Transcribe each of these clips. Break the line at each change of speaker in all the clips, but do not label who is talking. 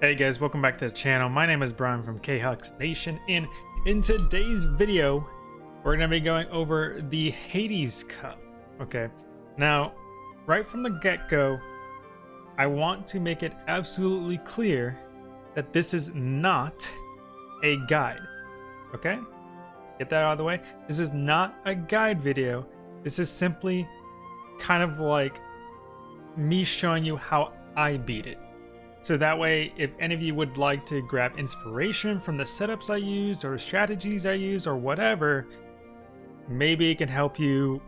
Hey guys, welcome back to the channel. My name is Brian from KHux Nation, and in today's video, we're going to be going over the Hades Cup. Okay, now, right from the get-go, I want to make it absolutely clear that this is not a guide. Okay? Get that out of the way. This is not a guide video. This is simply kind of like me showing you how I beat it. So that way, if any of you would like to grab inspiration from the setups I use or strategies I use or whatever, maybe it can help you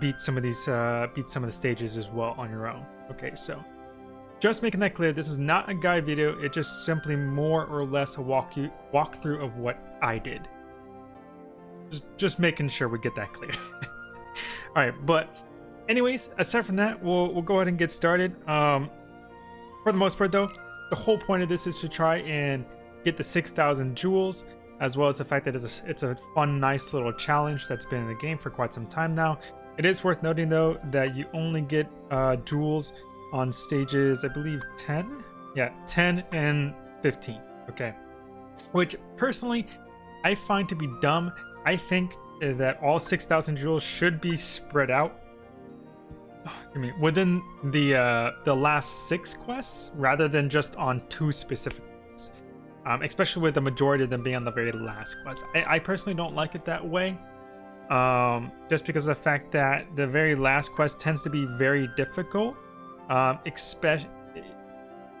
beat some of these, uh, beat some of the stages as well on your own. Okay, so just making that clear, this is not a guide video. It's just simply more or less a walk you walkthrough of what I did. Just, just making sure we get that clear. All right, but anyways, aside from that, we'll we'll go ahead and get started. Um, for the most part, though, the whole point of this is to try and get the 6,000 jewels, as well as the fact that it's a, it's a fun, nice little challenge that's been in the game for quite some time now. It is worth noting, though, that you only get uh, jewels on stages, I believe, 10? Yeah, 10 and 15. Okay. Which, personally, I find to be dumb. I think that all 6,000 jewels should be spread out I mean, within the uh, the last six quests, rather than just on two specific ones. Um, especially with the majority of them being on the very last quest. I, I personally don't like it that way. Um, just because of the fact that the very last quest tends to be very difficult, um, especially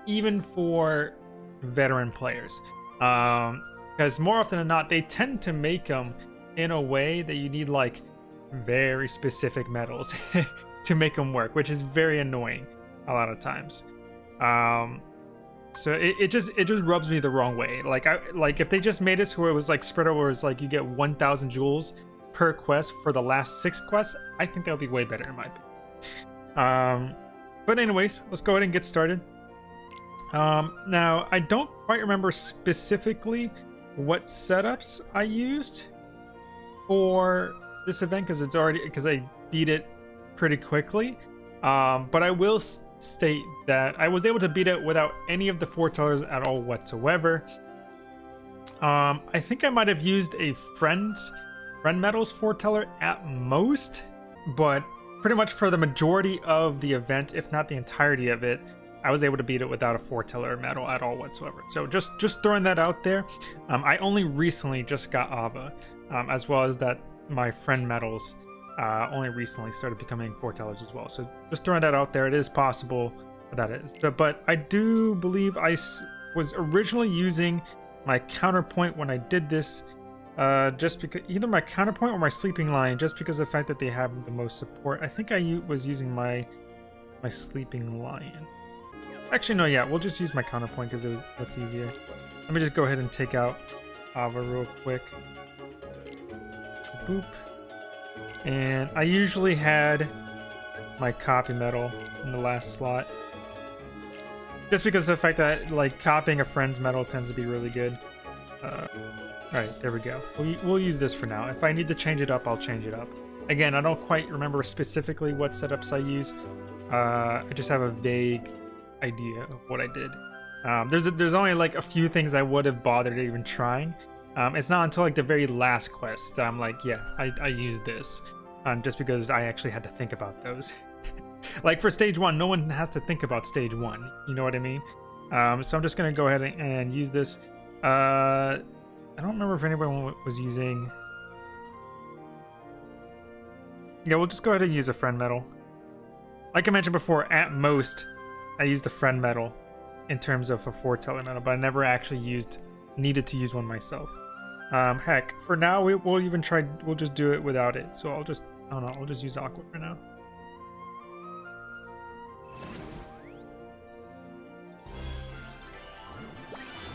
even for veteran players. Because um, more often than not, they tend to make them in a way that you need like very specific medals. to make them work, which is very annoying a lot of times. Um, so it, it just it just rubs me the wrong way. Like I like if they just made it so where it was like spread over, it's like you get 1,000 jewels per quest for the last six quests. I think that would be way better in my opinion. Um, but anyways, let's go ahead and get started. Um, now I don't quite remember specifically what setups I used for this event because it's already because I beat it pretty quickly. Um, but I will state that I was able to beat it without any of the foretellers at all whatsoever. Um, I think I might have used a friend's friend medals foreteller at most, but pretty much for the majority of the event, if not the entirety of it, I was able to beat it without a foreteller medal at all whatsoever. So just just throwing that out there. Um, I only recently just got Ava, um, as well as that my friend medals uh, only recently started becoming foretellers as well. So just throwing that out there, it is possible that is. But, but I do believe I was originally using my counterpoint when I did this, uh, just because either my counterpoint or my sleeping lion, just because of the fact that they have the most support. I think I was using my my sleeping lion. Actually, no, yeah, we'll just use my counterpoint because it was that's easier. Let me just go ahead and take out Ava real quick. Boop. And I usually had my copy medal in the last slot. Just because of the fact that like copying a friend's medal tends to be really good. Uh, Alright, there we go. We'll, we'll use this for now. If I need to change it up, I'll change it up. Again, I don't quite remember specifically what setups I use. Uh, I just have a vague idea of what I did. Um, there's a, there's only like a few things I would have bothered even trying. Um, it's not until like the very last quest that I'm like, yeah, I, I use this. Um, just because I actually had to think about those. like for stage one, no one has to think about stage one. You know what I mean? Um, so I'm just going to go ahead and use this. Uh, I don't remember if anyone was using... Yeah, we'll just go ahead and use a friend medal. Like I mentioned before, at most, I used a friend medal in terms of a foreteller medal, but I never actually used needed to use one myself. Um, heck, for now, we, will even try, we'll just do it without it. So I'll just, I don't know, I'll just use Aqua for now.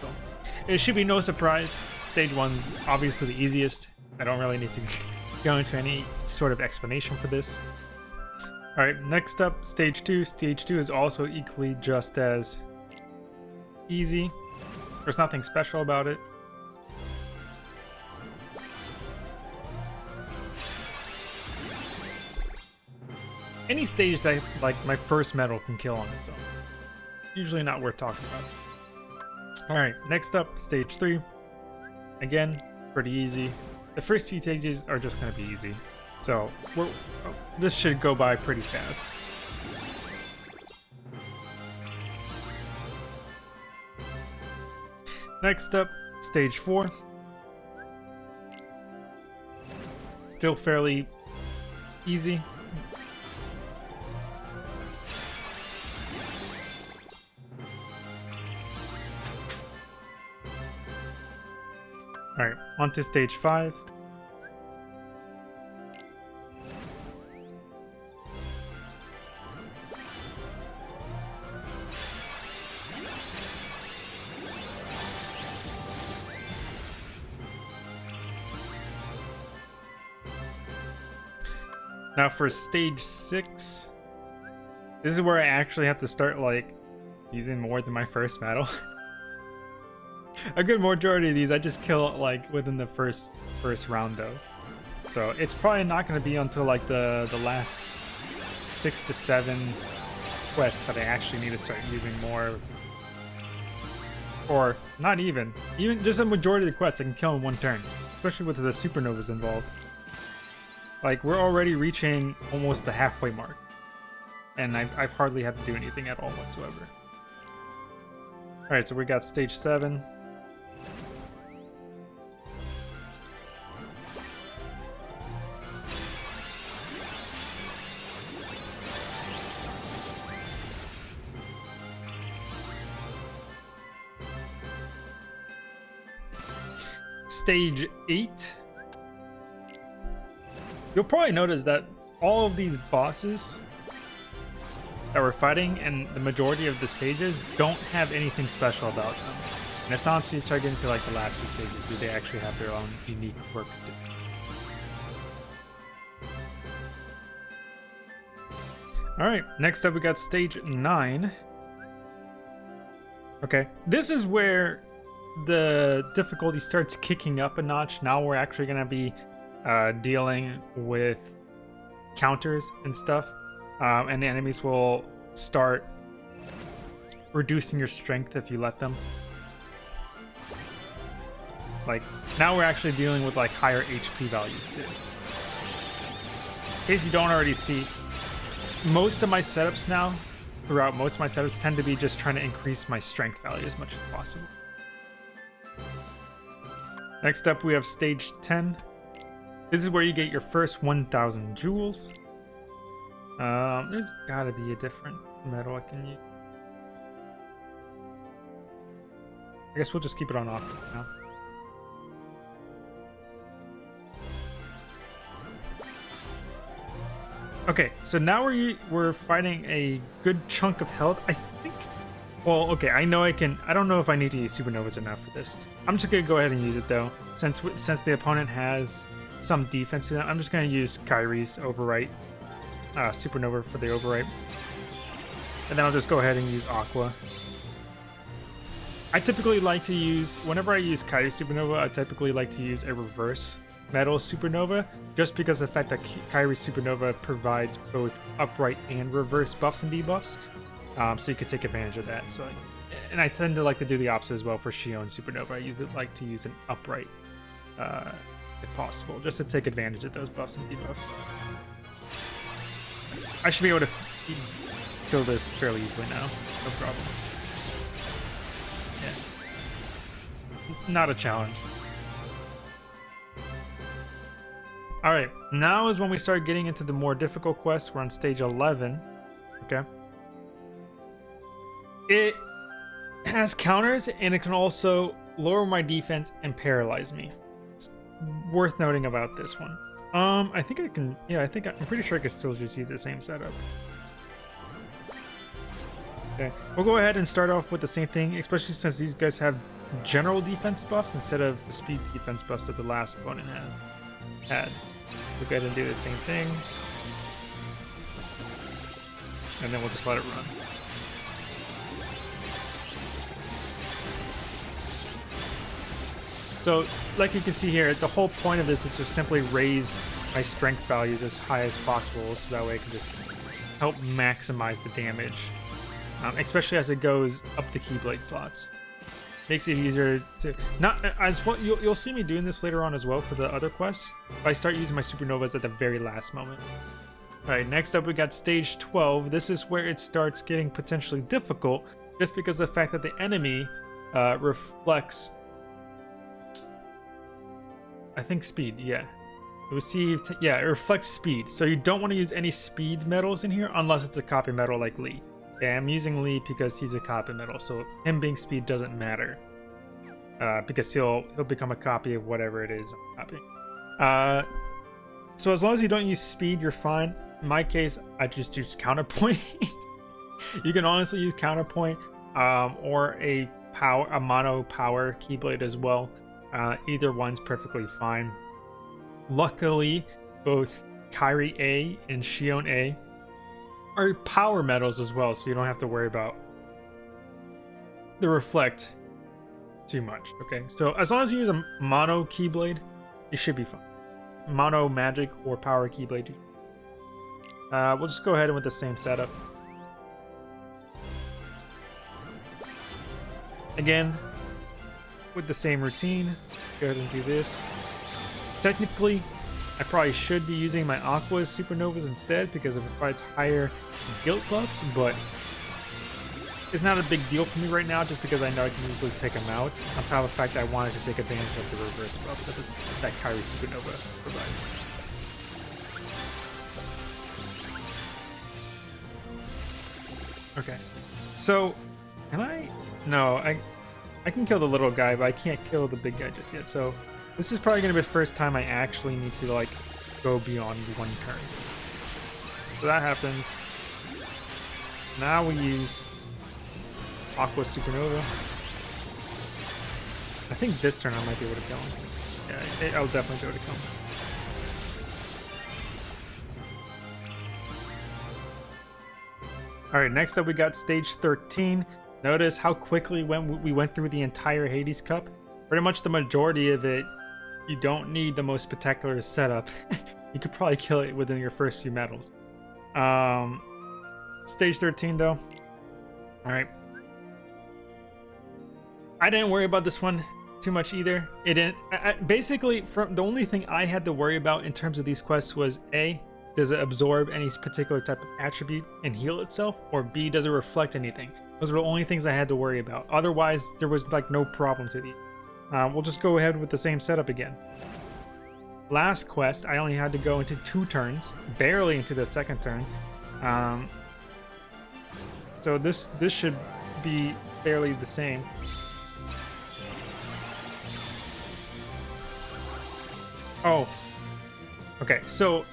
So, it should be no surprise. Stage one's obviously the easiest. I don't really need to go into any sort of explanation for this. Alright, next up, stage two. Stage two is also equally just as easy. There's nothing special about it. Any stage that like my first medal can kill on its own. Usually not worth talking about. Alright, next up, stage 3. Again, pretty easy. The first few stages are just going to be easy. So, this should go by pretty fast. Next up, stage 4. Still fairly easy. Alright, on to stage 5. Now for stage 6, this is where I actually have to start like using more than my first battle. a good majority of these I just kill like within the first first round though. So it's probably not going to be until like the the last six to seven quests that I actually need to start using more. Or not even. Even just a majority of the quests I can kill in one turn. Especially with the supernovas involved. Like we're already reaching almost the halfway mark. And I've, I've hardly had to do anything at all whatsoever. Alright, so we got stage 7. Stage 8. You'll probably notice that all of these bosses that we're fighting and the majority of the stages don't have anything special about them. And it's not until you start getting to like the last few stages do they actually have their own unique quirks to do. Alright, next up we got stage 9. Okay, this is where the difficulty starts kicking up a notch. Now we're actually going to be uh, dealing with counters and stuff. Um, and the enemies will start reducing your strength if you let them. Like, now we're actually dealing with like higher HP values too. In case you don't already see, most of my setups now, throughout most of my setups, tend to be just trying to increase my strength value as much as possible. Next up, we have stage 10. This is where you get your first 1,000 jewels. Um, there's gotta be a different medal I can use. I guess we'll just keep it on off now. Okay, so now we're we're fighting a good chunk of health. I think well, okay, I know I can... I don't know if I need to use supernovas or not for this. I'm just going to go ahead and use it, though. Since since the opponent has some defense to them, I'm just going to use Kairi's overwrite. Uh, supernova for the overwrite. And then I'll just go ahead and use Aqua. I typically like to use... Whenever I use Kairi Supernova, I typically like to use a reverse Medal Supernova, just because the fact that Kairi Supernova provides both upright and reverse buffs and debuffs. Um, so you could take advantage of that. So, and I tend to like to do the opposite as well for Xion Supernova. I use it like to use an upright, uh, if possible, just to take advantage of those buffs and debuffs. I should be able to kill this fairly easily now. No problem. Yeah. Not a challenge. Alright, now is when we start getting into the more difficult quests. We're on stage 11. Okay. It has counters and it can also lower my defense and paralyze me. It's worth noting about this one. Um, I think I can, yeah, I think I'm pretty sure I can still just use the same setup. Okay, we'll go ahead and start off with the same thing, especially since these guys have general defense buffs instead of the speed defense buffs that the last opponent has had. We'll go ahead and do the same thing. And then we'll just let it run. So, like you can see here, the whole point of this is to simply raise my strength values as high as possible, so that way I can just help maximize the damage, um, especially as it goes up the Keyblade slots. makes it easier to not as what you'll, you'll see me doing this later on as well for the other quests. I start using my supernovas at the very last moment. All right, next up we got stage 12. This is where it starts getting potentially difficult just because of the fact that the enemy uh, reflects I think speed, yeah. Received, yeah, it reflects speed. So you don't want to use any speed medals in here unless it's a copy medal like Lee. Okay, I'm using Lee because he's a copy medal, so him being speed doesn't matter. Uh, because he'll he'll become a copy of whatever it is I'm copying. Uh, so as long as you don't use speed, you're fine. In my case, I just use counterpoint. you can honestly use counterpoint um, or a power a mono power keyblade as well. Uh, either one's perfectly fine. Luckily, both Kairi A and Xion A are power medals as well, so you don't have to worry about the reflect too much. Okay, so as long as you use a mono keyblade, you should be fine. Mono magic or power keyblade. Uh, we'll just go ahead and with the same setup. Again, with the same routine. Go ahead and do this. Technically, I probably should be using my Aqua Supernovas instead because it provides higher guilt buffs, but it's not a big deal for me right now just because I know I can easily take them out. On top of the fact that I wanted to take advantage of the reverse buffs that, this, that Kairi Supernova provides. Okay, so can I? No, I I can kill the little guy, but I can't kill the big guy just yet. So this is probably going to be the first time I actually need to like go beyond one turn. So that happens. Now we use Aqua Supernova. I think this turn I might be able to kill him. Yeah, I'll definitely be able to kill him. Alright, next up we got stage 13. Notice how quickly when we went through the entire Hades Cup. Pretty much the majority of it, you don't need the most spectacular setup. you could probably kill it within your first few medals. Um, stage 13 though. All right. I didn't worry about this one too much either. It didn't. I, I, basically, from the only thing I had to worry about in terms of these quests was a does it absorb any particular type of attribute and heal itself, or b does it reflect anything. Those were the only things I had to worry about. Otherwise, there was like no problem to these. Uh, we'll just go ahead with the same setup again. Last quest, I only had to go into two turns, barely into the second turn. Um, so this this should be fairly the same. Oh, okay. So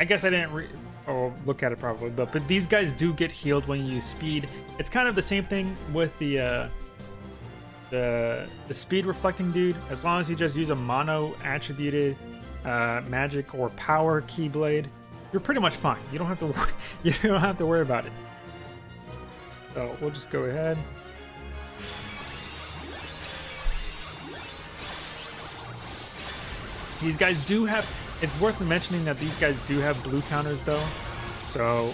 I guess I didn't or look at it probably, but but these guys do get healed when you use speed. It's kind of the same thing with the uh, the the speed reflecting dude. As long as you just use a mono attributed uh, magic or power keyblade, you're pretty much fine. You don't have to you don't have to worry about it. So we'll just go ahead. These guys do have it's worth mentioning that these guys do have blue counters though. So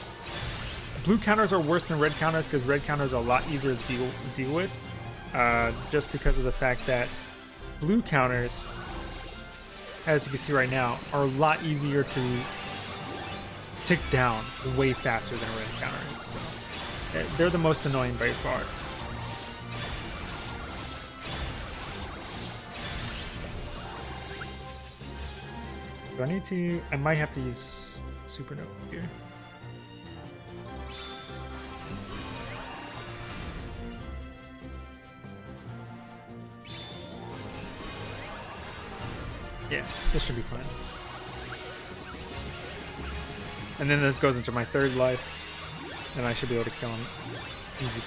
blue counters are worse than red counters because red counters are a lot easier to deal, deal with. Uh, just because of the fact that blue counters, as you can see right now, are a lot easier to tick down way faster than red counters. So they're the most annoying by far. Do I need to... I might have to use Supernova here. Yeah, this should be fine. And then this goes into my third life, and I should be able to kill him easy.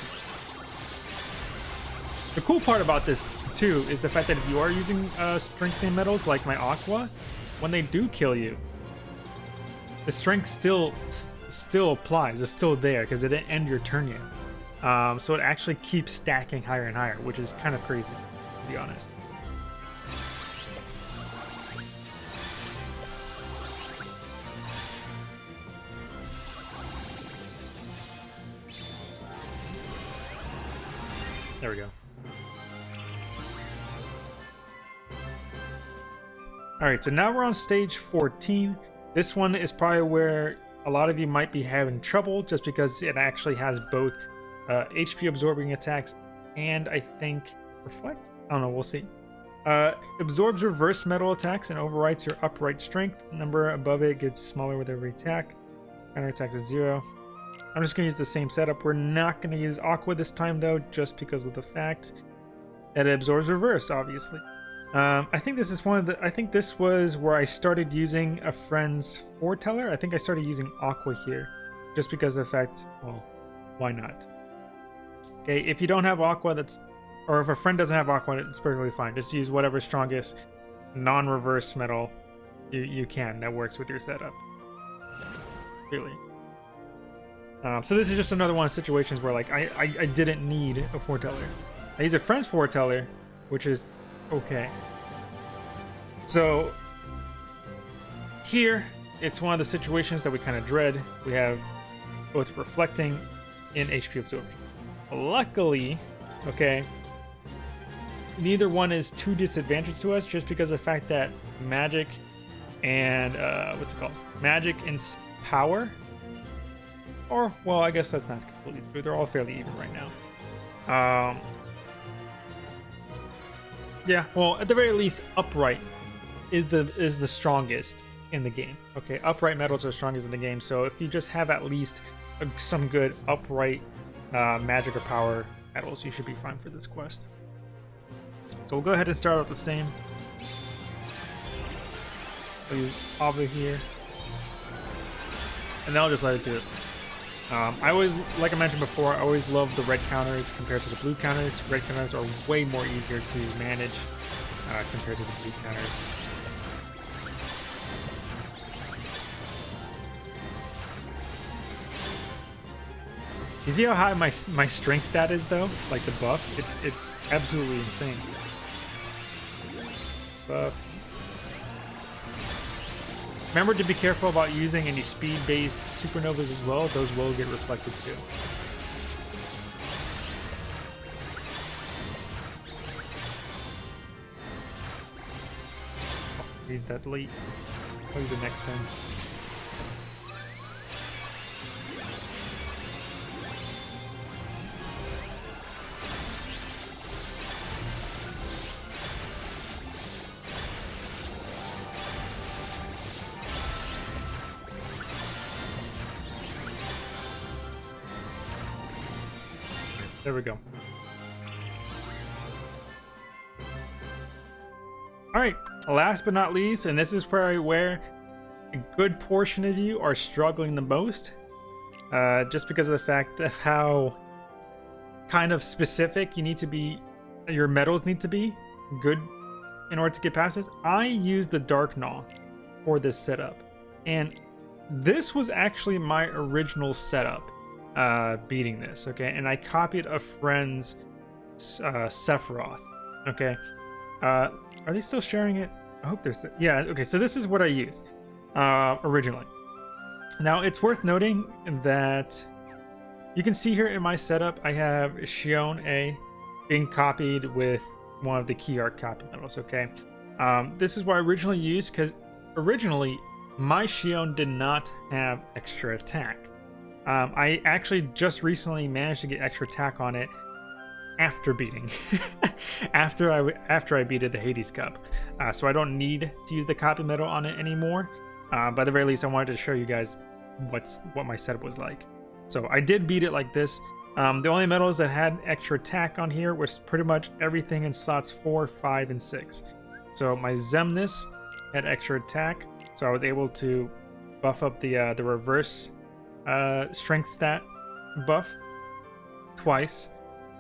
The cool part about this, too, is the fact that if you are using uh, strengthening medals like my Aqua, when they do kill you, the strength still still applies. It's still there because it didn't end your turn yet. Um, so it actually keeps stacking higher and higher, which is kind of crazy, to be honest. There we go. All right, so now we're on stage 14. This one is probably where a lot of you might be having trouble just because it actually has both uh, HP absorbing attacks and I think reflect. I don't know, we'll see. Uh, absorbs reverse medal attacks and overwrites your upright strength. Number above it gets smaller with every attack. Counter attacks at zero. I'm just going to use the same setup. We're not going to use Aqua this time, though, just because of the fact that it absorbs reverse, obviously. Um, I think this is one of the... I think this was where I started using a friend's foreteller. I think I started using Aqua here, just because of the fact... Well, why not? Okay, if you don't have Aqua, that's... Or if a friend doesn't have Aqua, it's perfectly fine. Just use whatever strongest non-reverse medal you, you can that works with your setup. Really. Um, so this is just another one of situations where like I, I, I didn't need a foreteller. I use a friend's foreteller, which is okay. So here, it's one of the situations that we kind of dread. We have both reflecting and HP absorption. Luckily, okay, neither one is too disadvantaged to us just because of the fact that magic and uh, what's it called? Magic and power or, well, I guess that's not completely true. They're all fairly even right now. Um, yeah, well, at the very least, upright is the is the strongest in the game. Okay, upright medals are strongest in the game. So if you just have at least a, some good upright uh, magic or power medals, you should be fine for this quest. So we'll go ahead and start out the same. I'll use Ava here. And then I'll just let it do its thing. Um, I always, like I mentioned before, I always love the red counters compared to the blue counters. Red counters are way more easier to manage uh, compared to the blue counters. You see how high my my strength stat is though? Like the buff? It's it's absolutely insane. Buff. Remember to be careful about using any speed-based supernovas as well. Those will get reflected too. He's deadly. I'll the next time. There we go. Alright, last but not least, and this is probably where a good portion of you are struggling the most, uh, just because of the fact of how kind of specific you need to be, your medals need to be good in order to get past this. I use the Darkgnaw for this setup, and this was actually my original setup uh, beating this, okay? And I copied a friend's uh, Sephiroth, okay? Uh, are they still sharing it? I hope they're... Yeah, okay, so this is what I used uh, originally. Now, it's worth noting that you can see here in my setup, I have Xion A being copied with one of the key art copy medals, okay? Um, this is what I originally used, because originally, my Xion did not have extra attack. Um, I actually just recently managed to get extra attack on it after beating, after I after I beat the Hades Cup. Uh, so I don't need to use the copy medal on it anymore. Uh, by the very least, I wanted to show you guys what's what my setup was like. So I did beat it like this. Um, the only medals that had extra attack on here was pretty much everything in slots 4, 5, and 6. So my Xemnas had extra attack, so I was able to buff up the uh, the reverse uh, strength stat buff twice.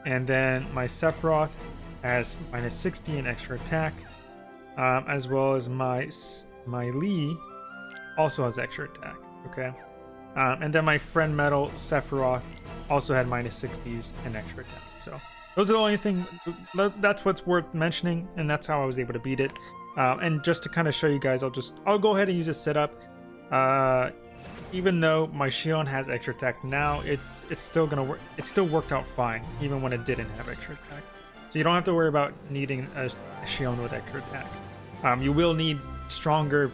And then my Sephiroth has minus 60 in extra attack, um, as well as my my Lee also has extra attack. Okay, um, and then my friend medal Sephiroth also had minus 60s and extra attack. So those are the only thing. That's what's worth mentioning, and that's how I was able to beat it. Uh, and just to kind of show you guys, I'll just I'll go ahead and use a setup. Uh, even though my Xion has extra attack now, it's it's still gonna work. It still worked out fine, even when it didn't have extra attack. So you don't have to worry about needing a, Xion with extra attack. Um, you will need stronger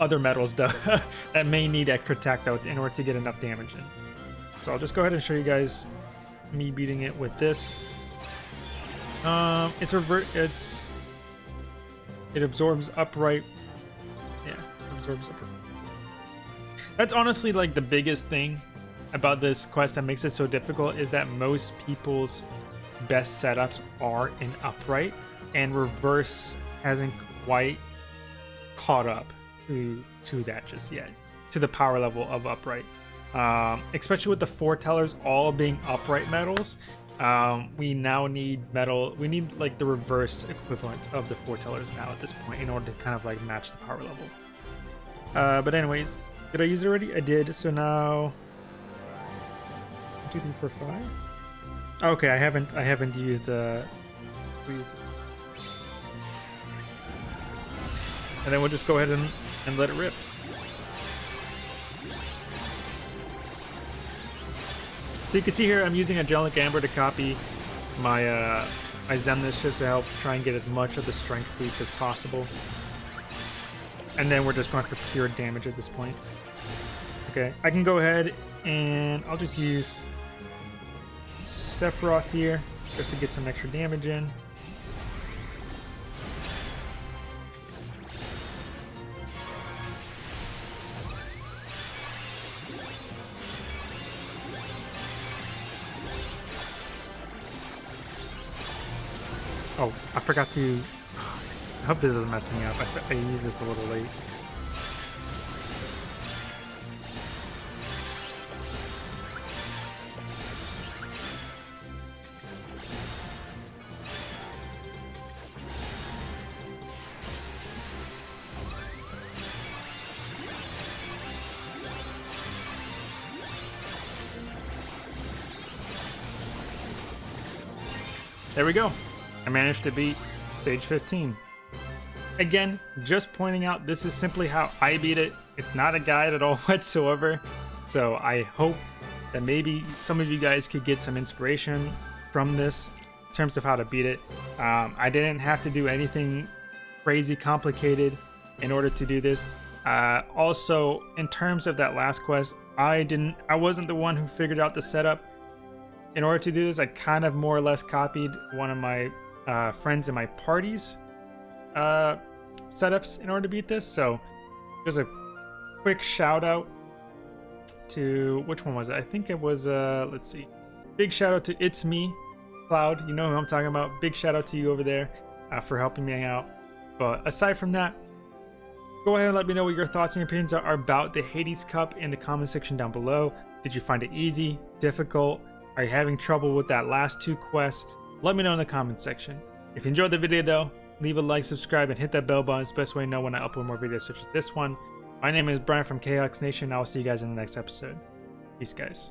other medals though that may need extra attack though in order to get enough damage in. So I'll just go ahead and show you guys me beating it with this. Um, it's revert. It's it absorbs upright. Yeah, absorbs upright. That's honestly like the biggest thing about this quest that makes it so difficult is that most people's best setups are in upright, and reverse hasn't quite caught up to to that just yet, to the power level of upright. Um, especially with the foretellers all being upright medals, um, we now need medal. We need like the reverse equivalent of the foretellers now at this point in order to kind of like match the power level. Uh, but anyways, did I use it already? I did. So now, two, three, four, five. Okay, I haven't. I haven't used. Uh, used and then we'll just go ahead and, and let it rip. So you can see here I'm using Angelic Amber to copy my uh, my Xemnas just to help try and get as much of the strength boost as possible. And then we're just going for pure damage at this point. Okay, I can go ahead and I'll just use Sephiroth here just to get some extra damage in. Oh, I forgot to... I hope this doesn't mess me up. I, I used this a little late. There we go. I managed to beat stage 15. Again, just pointing out this is simply how I beat it. It's not a guide at all whatsoever. So I hope that maybe some of you guys could get some inspiration from this in terms of how to beat it. Um, I didn't have to do anything crazy complicated in order to do this. Uh, also, in terms of that last quest, I didn't. I wasn't the one who figured out the setup. In order to do this, I kind of more or less copied one of my uh, friends in my parties uh, setups in order to beat this. So there's a quick shout out to which one was it? I think it was uh let's see. Big shout out to It's Me, Cloud. You know who I'm talking about. Big shout out to you over there uh, for helping me out. But aside from that, go ahead and let me know what your thoughts and opinions are about the Hades Cup in the comment section down below. Did you find it easy, difficult? Are you having trouble with that last two quests? Let me know in the comments section. If you enjoyed the video though, leave a like, subscribe, and hit that bell button. It's the best way to know when I upload more videos such as this one. My name is Brian from KHux Nation. and I will see you guys in the next episode. Peace, guys.